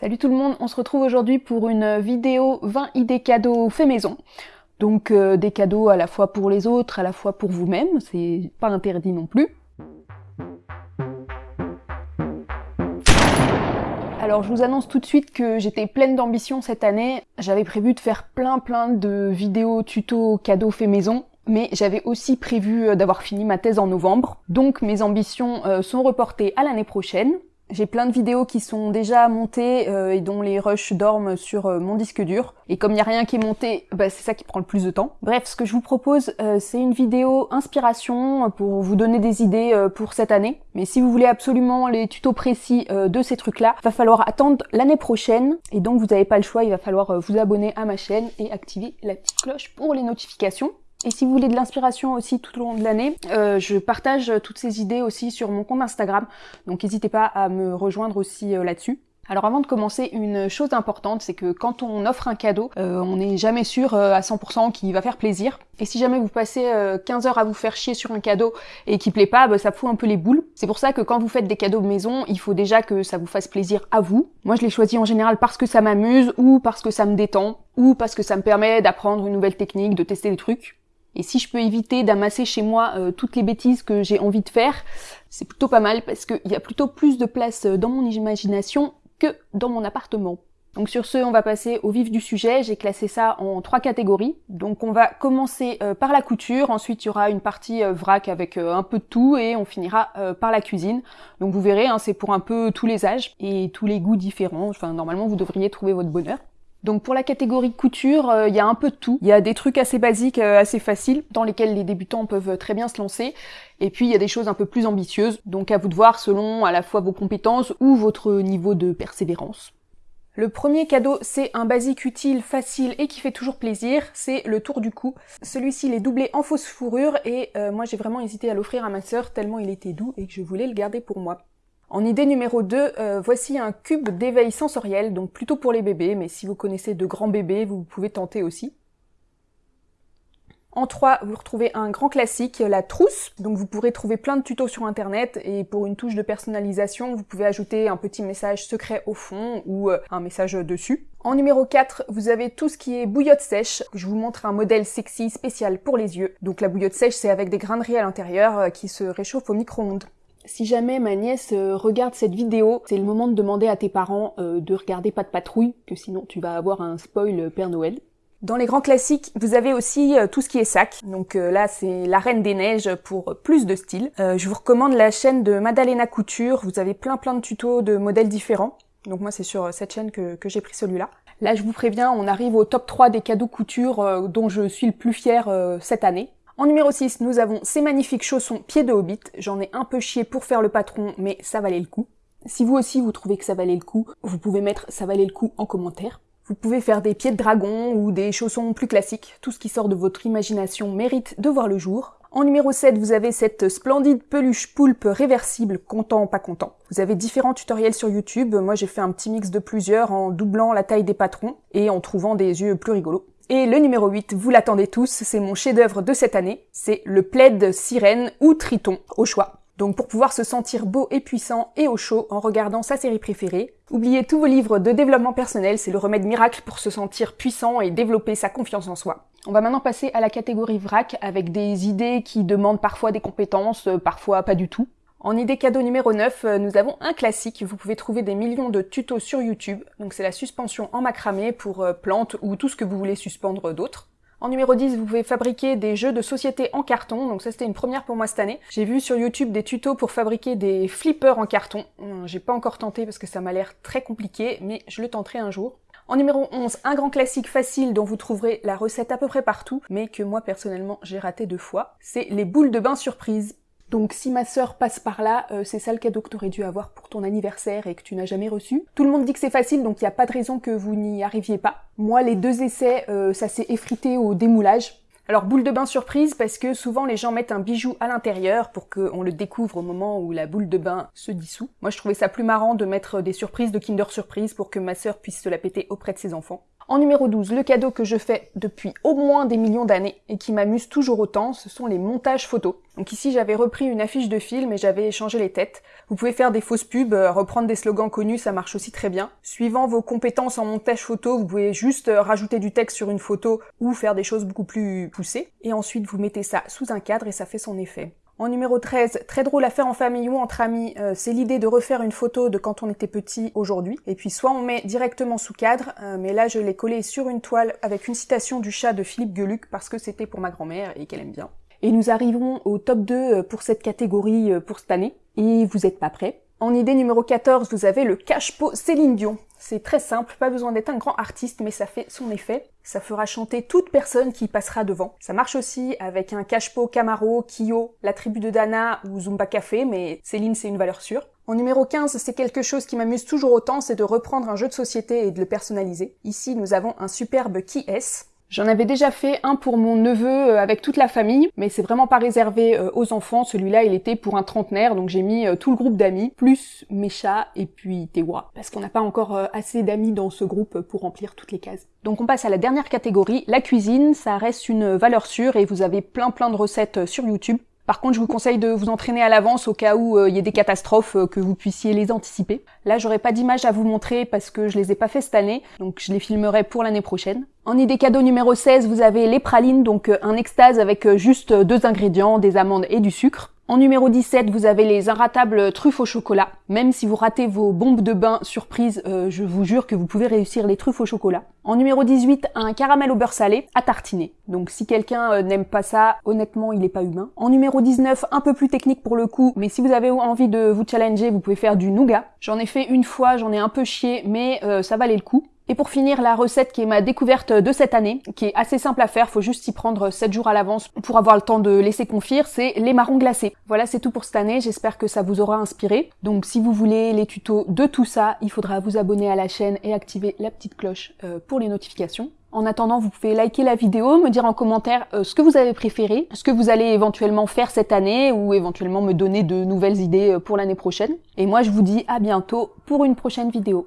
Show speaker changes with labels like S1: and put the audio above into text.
S1: Salut tout le monde, on se retrouve aujourd'hui pour une vidéo 20 idées cadeaux fait maison. Donc euh, des cadeaux à la fois pour les autres, à la fois pour vous-même, c'est pas interdit non plus. Alors je vous annonce tout de suite que j'étais pleine d'ambition cette année. J'avais prévu de faire plein plein de vidéos tuto cadeaux fait maison mais j'avais aussi prévu euh, d'avoir fini ma thèse en novembre, donc mes ambitions euh, sont reportées à l'année prochaine. J'ai plein de vidéos qui sont déjà montées euh, et dont les rushs dorment sur euh, mon disque dur. Et comme il n'y a rien qui est monté, bah, c'est ça qui prend le plus de temps. Bref, ce que je vous propose, euh, c'est une vidéo inspiration pour vous donner des idées pour cette année. Mais si vous voulez absolument les tutos précis de ces trucs-là, va falloir attendre l'année prochaine. Et donc vous n'avez pas le choix, il va falloir vous abonner à ma chaîne et activer la petite cloche pour les notifications. Et si vous voulez de l'inspiration aussi tout au long de l'année, euh, je partage toutes ces idées aussi sur mon compte Instagram, donc n'hésitez pas à me rejoindre aussi euh, là-dessus. Alors avant de commencer, une chose importante, c'est que quand on offre un cadeau, euh, on n'est jamais sûr à 100% qu'il va faire plaisir. Et si jamais vous passez 15 heures à vous faire chier sur un cadeau et qu'il plaît pas, bah, ça fout un peu les boules. C'est pour ça que quand vous faites des cadeaux de maison, il faut déjà que ça vous fasse plaisir à vous. Moi je les choisis en général parce que ça m'amuse, ou parce que ça me détend, ou parce que ça me permet d'apprendre une nouvelle technique, de tester des trucs. Et si je peux éviter d'amasser chez moi euh, toutes les bêtises que j'ai envie de faire, c'est plutôt pas mal parce qu'il y a plutôt plus de place euh, dans mon imagination que dans mon appartement. Donc sur ce, on va passer au vif du sujet. J'ai classé ça en trois catégories. Donc on va commencer euh, par la couture, ensuite il y aura une partie vrac avec un peu de tout et on finira par la cuisine. Donc vous verrez, hein, c'est pour un peu tous les âges et tous les goûts différents. Enfin normalement vous devriez trouver votre bonheur. Donc pour la catégorie couture, il euh, y a un peu de tout. Il y a des trucs assez basiques, euh, assez faciles, dans lesquels les débutants peuvent très bien se lancer. Et puis il y a des choses un peu plus ambitieuses, donc à vous de voir selon à la fois vos compétences ou votre niveau de persévérance. Le premier cadeau, c'est un basique utile, facile et qui fait toujours plaisir, c'est le tour du cou. Celui-ci, il est doublé en fausse fourrure et euh, moi j'ai vraiment hésité à l'offrir à ma sœur tellement il était doux et que je voulais le garder pour moi. En idée numéro 2, euh, voici un cube d'éveil sensoriel, donc plutôt pour les bébés, mais si vous connaissez de grands bébés, vous pouvez tenter aussi. En 3, vous retrouvez un grand classique, la trousse. Donc vous pourrez trouver plein de tutos sur internet et pour une touche de personnalisation, vous pouvez ajouter un petit message secret au fond ou euh, un message dessus. En numéro 4, vous avez tout ce qui est bouillotte sèche. Je vous montre un modèle sexy spécial pour les yeux. Donc la bouillotte sèche, c'est avec des graineries à l'intérieur euh, qui se réchauffent au micro-ondes. Si jamais ma nièce euh, regarde cette vidéo, c'est le moment de demander à tes parents euh, de regarder Pas de patrouille, que sinon tu vas avoir un spoil Père Noël. Dans les grands classiques, vous avez aussi euh, tout ce qui est sac. Donc là, c'est la Reine des Neiges pour plus de style. je vous recommande la chaîne de Madalena Couture. Vous avez plein plein de tutos de modèles différents. Donc moi, c'est sur cette chaîne que, que j'ai pris celui-là. Là, je vous préviens, on arrive au top 3 des cadeaux couture dont je suis le plus fier cette année. En numéro 6, nous avons ces magnifiques chaussons pieds de hobbit. J'en ai un peu chié pour faire le patron, mais ça valait le coup. Si vous aussi vous trouvez que ça valait le coup, vous pouvez mettre ça valait le coup en commentaire. Vous pouvez faire des pieds de dragon ou des chaussons plus classiques. Tout ce qui sort de votre imagination mérite de voir le jour. En numéro 7, vous avez cette splendide peluche poulpe réversible, content pas content. Vous avez différents tutoriels sur YouTube. Moi, j'ai fait un petit mix de plusieurs en doublant la taille des patrons et en trouvant des yeux plus rigolos. Et le numéro 8, vous l'attendez tous, c'est mon chef-d'œuvre de cette année, c'est le plaid sirène ou triton, au choix. Donc pour pouvoir se sentir beau et puissant et au chaud en regardant sa série préférée, oubliez tous vos livres de développement personnel, c'est le remède miracle pour se sentir puissant et développer sa confiance en soi. On va maintenant passer à la catégorie vrac avec des idées qui demandent parfois des compétences, euh, parfois pas du tout. En idée cadeau numéro 9, euh, nous avons un classique. Vous pouvez trouver des millions de tutos sur YouTube. Donc c'est la suspension en macramé pour euh, plantes ou tout ce que vous voulez suspendre d'autre. En numéro 10, vous pouvez fabriquer des jeux de société en carton, donc ça c'était une première pour moi cette année. J'ai vu sur YouTube des tutos pour fabriquer des flippers en carton. Hum, j'ai pas encore tenté parce que ça m'a l'air très compliqué, mais je le tenterai un jour. En numéro 11, un grand classique facile dont vous trouverez la recette à peu près partout, mais que moi personnellement j'ai raté deux fois, c'est les boules de bain surprise. Donc si ma sœur passe par là, euh, c'est ça le cadeau que tu aurais dû avoir pour ton anniversaire et que tu n'as jamais reçu. Tout le monde dit que c'est facile, donc il n'y a pas de raison que vous n'y arriviez pas. Moi, les deux essais, euh, ça s'est effrité au démoulage. Alors boule de bain surprise parce que souvent les gens mettent un bijou à l'intérieur pour qu'on le découvre au moment où la boule de bain se dissout. Moi je trouvais ça plus marrant de mettre des surprises de Kinder Surprise pour que ma sœur puisse se la péter auprès de ses enfants. En numéro 12, le cadeau que je fais depuis au moins des millions d'années et qui m'amuse toujours autant, ce sont les montages photos. Donc ici j'avais repris une affiche de film et j'avais changé les têtes. Vous pouvez faire des fausses pubs, euh, reprendre des slogans connus, ça marche aussi très bien. Suivant vos compétences en montage photo, vous pouvez juste euh, rajouter du texte sur une photo ou faire des choses beaucoup plus poussées. Et ensuite vous mettez ça sous un cadre et ça fait son effet. En numéro 13, très drôle à faire en famille ou entre amis, euh, c'est l'idée de refaire une photo de quand on était petit aujourd'hui. Et puis soit on met directement sous cadre, mais là je l'ai collé sur une toile avec une citation du chat de Philippe Geluc parce que c'était pour ma grand-mère et qu'elle aime bien. Et nous arriverons au top 2 euh, pour cette catégorie euh, pour cette année. Et vous êtes pas prêts En idée numéro 14, vous avez le cache-pot Céline Dion. C'est très simple, pas besoin d'être un grand artiste, mais ça fait son effet. Ça fera chanter toute personne qui passera devant. Ça marche aussi avec un cache-pot Camaro, Kyo, la tribu de Dana ou Zumba Café, mais Céline c'est une valeur sûre. En numéro 15, c'est quelque chose qui m'amuse toujours autant, c'est de reprendre un jeu de société et de le personnaliser. Ici, nous avons un superbe Qui est J'en avais déjà fait un pour mon neveu euh, avec toute la famille, mais c'est vraiment pas réservé euh, aux enfants. Celui-là, il était pour un trentenaire, donc j'ai mis euh, tout le groupe d'amis, plus mes chats et puis Tewa, parce qu'on n'a pas encore assez d'amis dans ce groupe pour remplir toutes les cases. Donc on passe à la dernière catégorie, la cuisine. Ça reste une valeur sûre et vous avez plein plein de recettes sur YouTube. Par contre, je vous conseille de vous entraîner à l'avance au cas où il y ait des catastrophes, que vous puissiez les anticiper. Là, j'aurais pas d'image à vous montrer parce que je les ai pas fait cette année, donc je les filmerai pour l'année prochaine. En idée cadeau numéro 16, vous avez les pralines, donc euh, un extase avec euh, juste euh, deux ingrédients, des amandes et du sucre. En numéro 17, vous avez les inratables truffes au chocolat. Même si vous ratez vos bombes de bain surprise, je vous jure que vous pouvez réussir les truffes au chocolat. En numéro 18, un caramel au beurre salé à tartiner. Donc si quelqu'un n'aime pas ça, honnêtement, il n'est pas humain. En numéro 19, un peu plus technique pour le coup, mais si vous avez envie de vous challenger, vous pouvez faire du nougat. J'en ai fait une fois, j'en ai un peu chié, mais ça valait le coup. Et pour finir, la recette qui est ma découverte de cette année, qui est assez simple à faire, faut juste y prendre 7 jours à l'avance pour avoir le temps de laisser confire, c'est les marrons glacés. Voilà, c'est tout pour cette année, j'espère que ça vous aura inspiré. Donc si vous voulez les tutos de tout ça, il faudra vous abonner à la chaîne et activer la petite cloche euh, pour les notifications. En attendant, vous pouvez liker la vidéo, me dire en commentaire euh, ce que vous avez préféré, ce que vous allez éventuellement faire cette année ou éventuellement me donner de nouvelles idées euh, pour l'année prochaine. Et moi, je vous dis à bientôt pour une prochaine vidéo.